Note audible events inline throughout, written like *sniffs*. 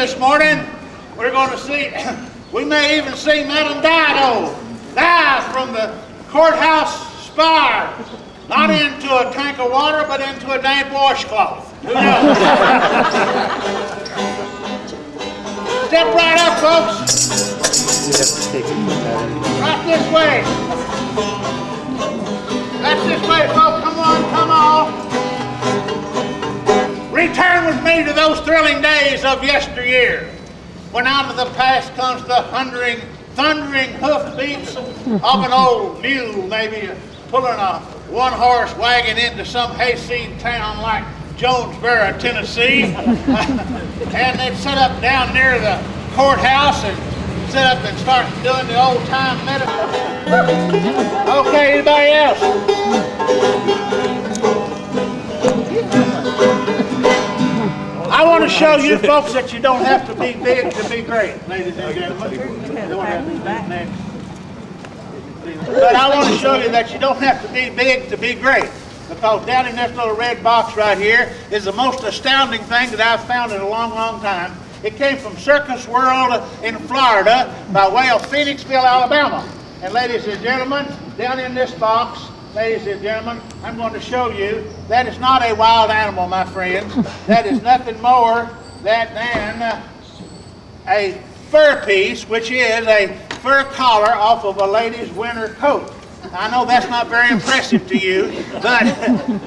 this morning. We're going to see, *coughs* we may even see Madam Dido live from the courthouse spire. Not into a tank of water, but into a damp washcloth. Who knows? *laughs* Step right up, folks. Right this way. That's this way, folks. Come on, come on. Return with me to those thrilling days of yesteryear, when out of the past comes the thundering, thundering hoofbeats of an old mule, maybe pulling a one-horse wagon into some hayseed town like Jonesborough, Tennessee, *laughs* and they'd set up down near the courthouse and sit up and start doing the old time medicine. Okay, anybody else? I want to show you folks that you don't have to be *laughs* big to be great, ladies and gentlemen. But I want to show you that you don't have to be big to be great. Because down in this little red box right here is the most astounding thing that I've found in a long, long time. It came from Circus World in Florida by way of Phoenixville, Alabama. And ladies and gentlemen, down in this box, ladies and gentlemen, I'm going to show you that is not a wild animal, my friends. That is nothing more than uh, a fur piece, which is a fur collar off of a lady's winter coat. I know that's not very impressive to you, but,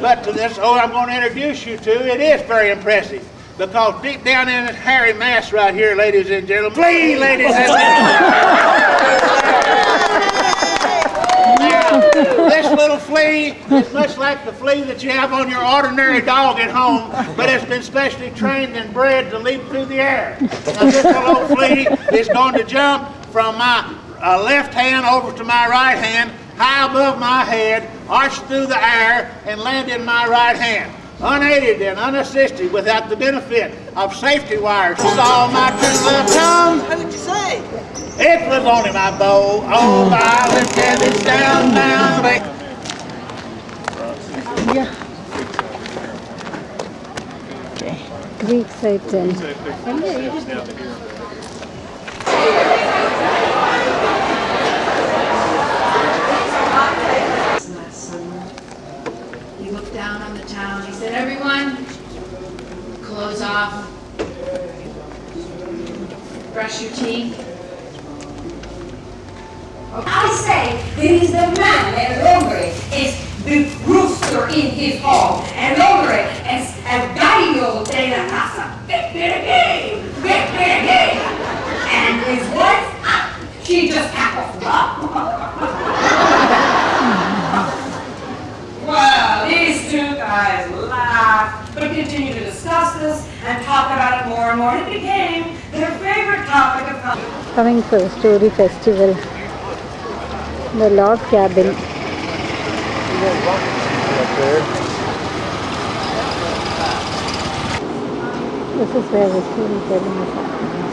but to this, oh, I'm going to introduce you to, it is very impressive. Because deep down in this hairy mass right here, ladies and gentlemen, flea, ladies and gentlemen. This little flea is much like the flea that you have on your ordinary dog at home, but it's been specially trained and bred to leap through the air. Now this little flea is going to jump from my uh, left hand over to my right hand, high above my head, arch through the air, and land in my right hand unaided and unassisted without the benefit of safety wires. Saw my true love come. How did you say? It was only my bow. Oh, violent Debbie's down, down. Yeah. Okay. Greek side 10. He looked down on the town. He said, everyone, clothes off, brush your teeth. I say there is the man, el hombre, es the rooster in his home. El hombre es el gallo de la casa. And his wife, ah, she just cackles. Well, these two guys but continued to discuss this and talk about it more and more. It became their favorite topic of. Coming the story festival. The log cabin. This is where the storytelling is happening.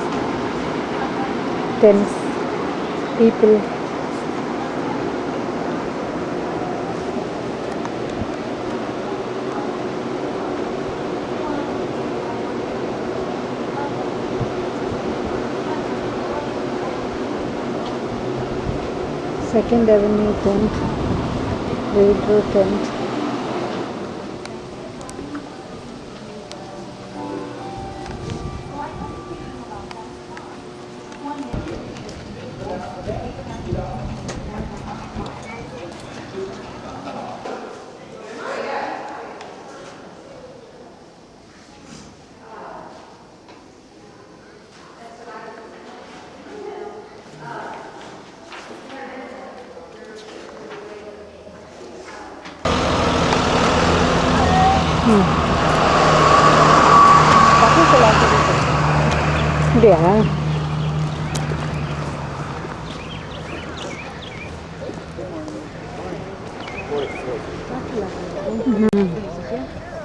Tents, people. Second Avenue tent, Railroad tent. Yeah.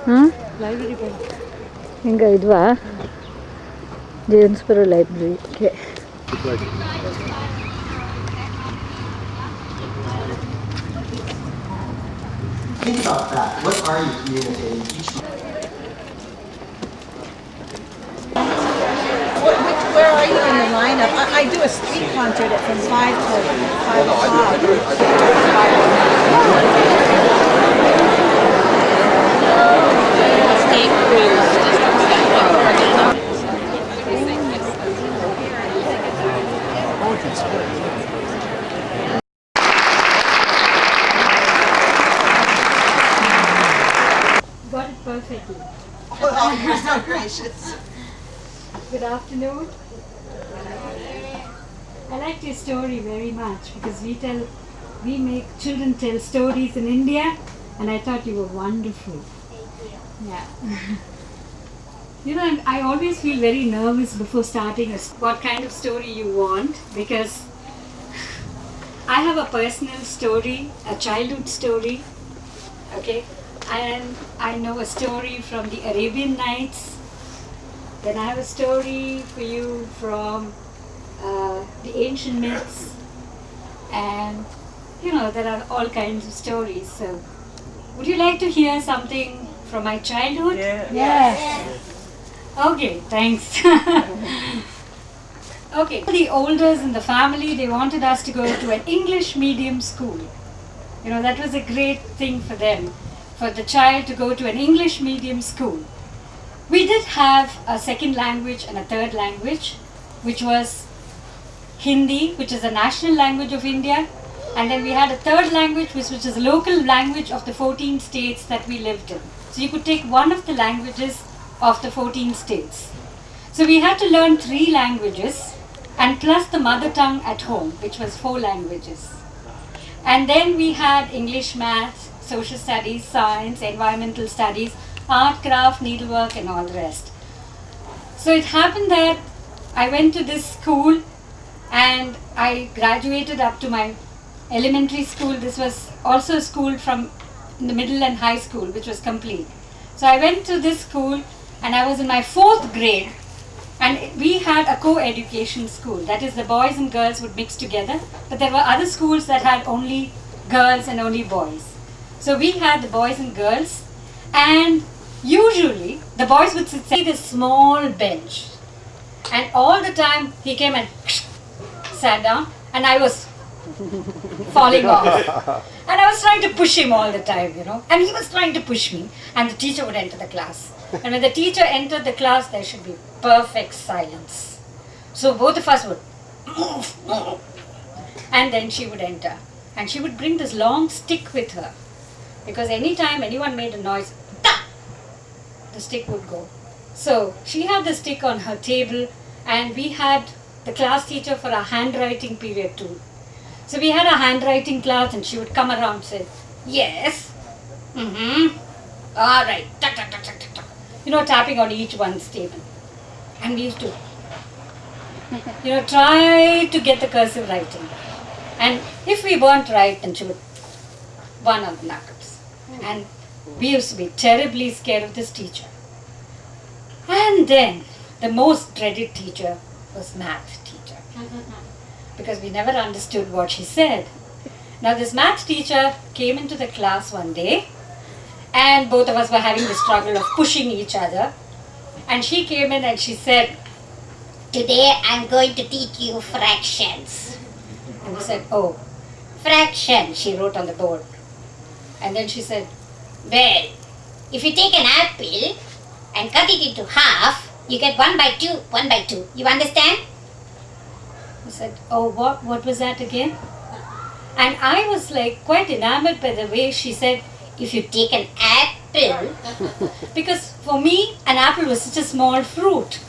Hmm? ಹಿಂಗೆ Think about that. What are you communicating? each of, I, I do a street concert at from 5 to 5 o'clock. Got it perfectly. Oh, you're so gracious. Good afternoon. I liked your story very much because we tell, we make children tell stories in India, and I thought you were wonderful. Thank you. Yeah. *laughs* you know, I always feel very nervous before starting a, what kind of story you want because I have a personal story, a childhood story, okay, and I know a story from the Arabian Nights. Then I have a story for you from uh, the ancient myths, and you know there are all kinds of stories. So, would you like to hear something from my childhood? Yes. Okay, thanks. *laughs* okay, the elders in the family they wanted us to go to an English medium school. You know that was a great thing for them, for the child to go to an English medium school. We did have a second language and a third language, which was Hindi, which is the national language of India, and then we had a third language, which, which is the local language of the 14 states that we lived in. So you could take one of the languages of the 14 states. So we had to learn three languages and plus the mother tongue at home, which was four languages. And then we had English, maths, social studies, science, environmental studies, art, craft, needlework, and all the rest. So it happened that I went to this school and I graduated up to my elementary school. This was also a school from the middle and high school, which was complete. So I went to this school and I was in my fourth grade and we had a co-education school. That is the boys and girls would mix together, but there were other schools that had only girls and only boys. So we had the boys and girls and usually the boys would sit at this small bench and all the time he came and *sniffs* sat down and I was *laughs* falling off. And I was trying to push him all the time, you know. And he was trying to push me. And the teacher would enter the class. And when the teacher entered the class, there should be perfect silence. So both of us would move, move. And then she would enter. And she would bring this long stick with her. Because anytime anyone made a noise, the stick would go. So she had the stick on her table and we had the class teacher for a handwriting period too. So we had a handwriting class and she would come around and say, yes, mm-hmm, all right, tuck, tuck, tuck, tuck, tuck. You know, tapping on each one's table. And we used to, you know, try to get the cursive writing. And if we weren't right, then she would one of the knuckles. And we used to be terribly scared of this teacher. And then the most dreaded teacher was math teacher. Because we never understood what she said. Now this math teacher came into the class one day and both of us were having the struggle of pushing each other. And she came in and she said, Today I'm going to teach you fractions. And we said, Oh, fraction, she wrote on the board. And then she said, Well, if you take an apple and cut it into half, you get 1 by 2, 1 by 2. You understand? I said, Oh, what, what was that again? And I was like quite enamored by the way she said, If you take an apple, *laughs* because for me, an apple was such a small fruit.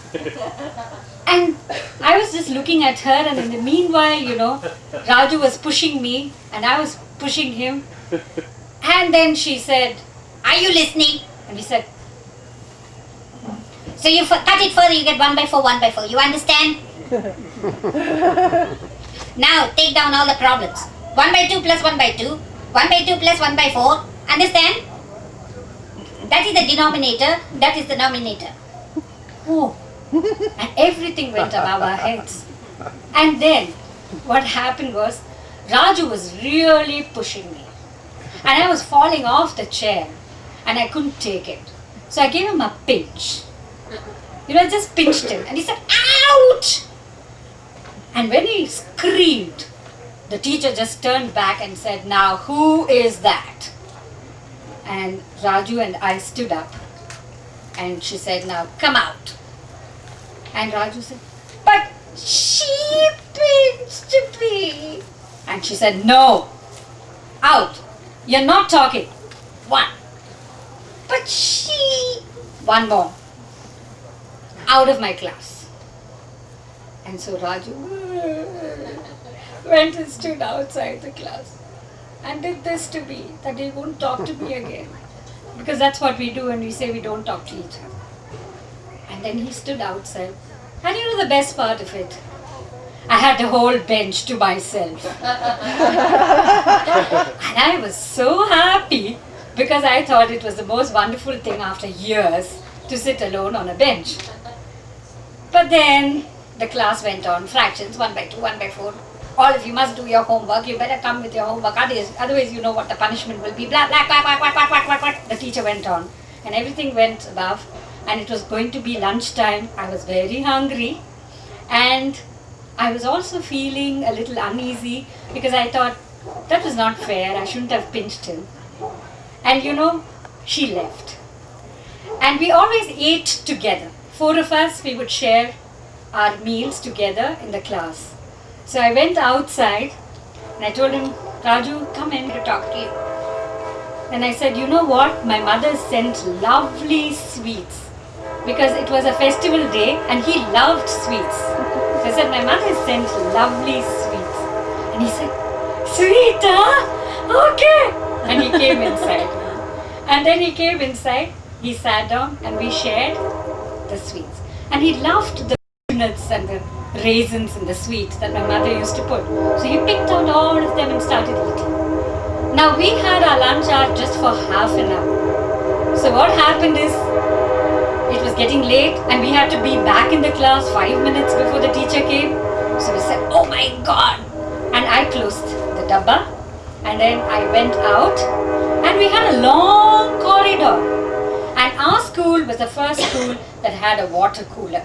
And I was just looking at her, and in the meanwhile, you know, Raju was pushing me, and I was pushing him. And then she said, Are you listening? And we said, So you f- cut it further, you get 1 by 4, 1 by 4. You understand? *laughs* now take down all the problems. 1 by 2 plus 1 by 2, 1 by 2 plus 1 by 4. Understand? That is the denominator, that is the numerator. Oh, and everything went above our heads. And then what happened was Raju was really pushing me. And I was falling off the chair and I couldn't take it. So I gave him a pinch. You know, I just pinched him and he said, Ouch! And when he screamed, the teacher just turned back and said, Now who is that? And Raju and I stood up and she said, Now come out. And Raju said, But she pinched me. And she said, No, out. You're not talking. One. But she. One more. Out of my class. And so Raju went and stood outside the class and did this to me that he won't talk to me again. Because that's what we do when we say we don't talk to each other. And then he stood outside. And you know the best part of it? I had the whole bench to myself. *laughs* and I was so happy because I thought it was the most wonderful thing after years to sit alone on a bench. But then the class went on, fractions, 1 by 2, 1 by 4. All of you must do your homework, you better come with your homework, otherwise, otherwise you know what the punishment will be. Blah, blah, blah, blah, blah, blah, blah, blah, blah. The teacher went on and everything went above and it was going to be lunchtime. I was very hungry and I was also feeling a little uneasy because I thought that was not fair. I shouldn't have pinched him. And you know, she left. And we always ate together. Four of us, we would share our meals together in the class. So I went outside and I told him, Raju, come in to talk to you. And I said, you know what? My mother sent lovely sweets because it was a festival day and he loved sweets. *laughs* I said, my mother sent lovely sweets. And he said, sweet, huh? Okay. And he came inside. And then he came inside, he sat down and we shared the sweets. And he loved the nuts and the raisins and the sweets that my mother used to put. So he picked out all of them and started eating. Now we had our lunch hour just for half an hour. So what happened is getting late and we had to be back in the class five minutes before the teacher came. So we said, oh my god. And I closed the dabba and then I went out and we had a long corridor. And our school was the first school that had a water cooler.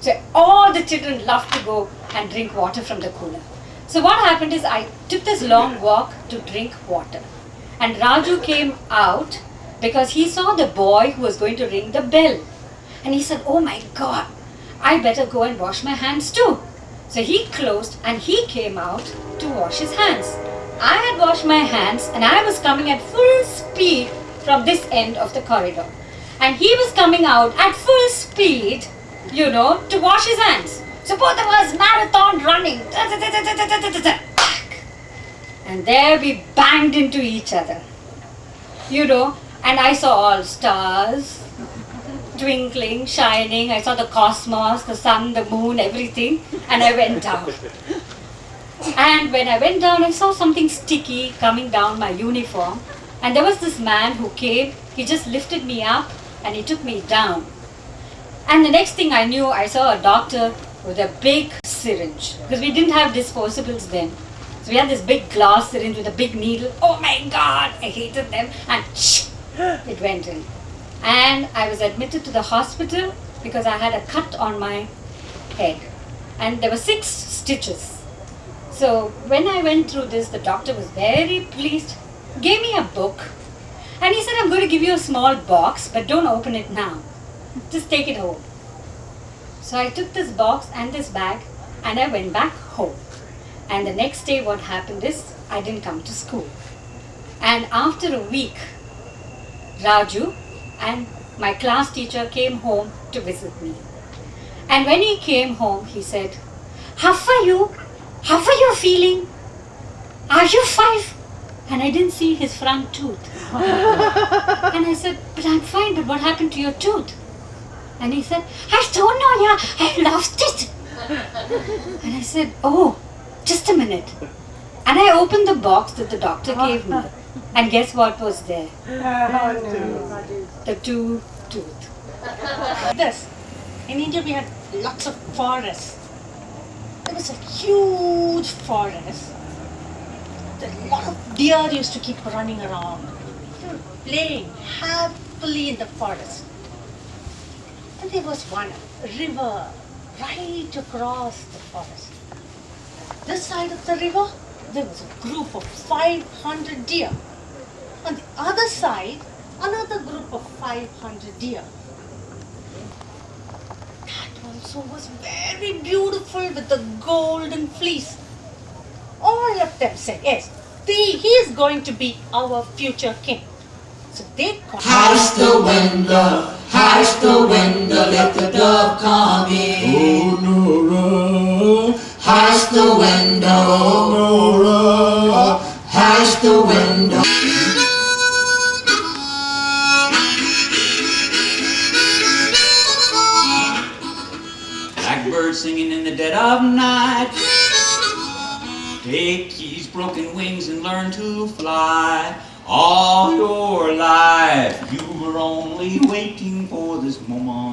So all the children loved to go and drink water from the cooler. So what happened is I took this long walk to drink water. And Raju came out because he saw the boy who was going to ring the bell. And he said, oh my God, I better go and wash my hands too. So he closed and he came out to wash his hands. I had washed my hands and I was coming at full speed from this end of the corridor. And he was coming out at full speed, you know, to wash his hands. So both of us marathon running. And there we banged into each other. You know, and I saw all stars twinkling, shining. I saw the cosmos, the sun, the moon, everything. And I went down. And when I went down, I saw something sticky coming down my uniform. And there was this man who came, he just lifted me up and he took me down. And the next thing I knew, I saw a doctor with a big syringe because we didn't have disposables then. So we had this big glass syringe with a big needle. Oh my God, I hated them. And it went in. And I was admitted to the hospital because I had a cut on my head. And there were six stitches. So when I went through this, the doctor was very pleased, gave me a book, and he said, I'm going to give you a small box, but don't open it now. Just take it home. So I took this box and this bag, and I went back home. And the next day, what happened is, I didn't come to school. And after a week, Raju and my class teacher came home to visit me. And when he came home, he said, How are you? How are you feeling? Are you five? And I didn't see his front tooth. *laughs* and I said, But I'm fine, but what happened to your tooth? And he said, I don't know, yeah, I lost it. and I said, Oh, just a minute. And I opened the box that the doctor gave me. And guess what was there? The two tooth. This. In India we had lots of forests. There was a huge forest. A lot of deer used to keep running around, playing happily in the forest. And there was one river right across the forest. this side of the river, there was a group of 500 deer. On the other side, another group of 500 deer. That also was very beautiful with the golden fleece. All of them said, yes, the, he is going to be our future king. So they called House the window, house the window, let the dove come in. Oh, Nora, House the window, to fly. All your life, you were only waiting for this moment.